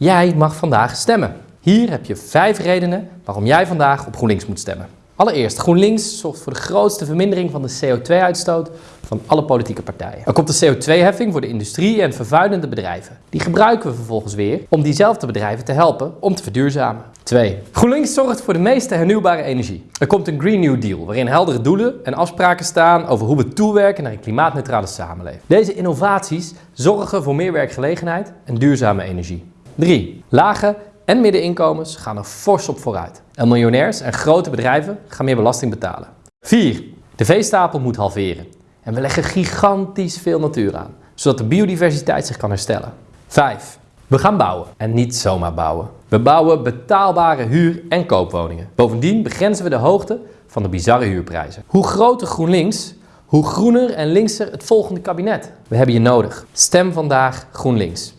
Jij mag vandaag stemmen. Hier heb je vijf redenen waarom jij vandaag op GroenLinks moet stemmen. Allereerst, GroenLinks zorgt voor de grootste vermindering van de CO2-uitstoot van alle politieke partijen. Er komt een CO2-heffing voor de industrie en vervuilende bedrijven. Die gebruiken we vervolgens weer om diezelfde bedrijven te helpen om te verduurzamen. 2. GroenLinks zorgt voor de meeste hernieuwbare energie. Er komt een Green New Deal waarin heldere doelen en afspraken staan over hoe we toewerken naar een klimaatneutrale samenleving. Deze innovaties zorgen voor meer werkgelegenheid en duurzame energie. 3. Lage en middeninkomens gaan er fors op vooruit. En miljonairs en grote bedrijven gaan meer belasting betalen. 4. De veestapel moet halveren. En we leggen gigantisch veel natuur aan, zodat de biodiversiteit zich kan herstellen. 5. We gaan bouwen en niet zomaar bouwen. We bouwen betaalbare huur- en koopwoningen. Bovendien begrenzen we de hoogte van de bizarre huurprijzen. Hoe groter GroenLinks, hoe groener en linkser het volgende kabinet. We hebben je nodig. Stem vandaag GroenLinks.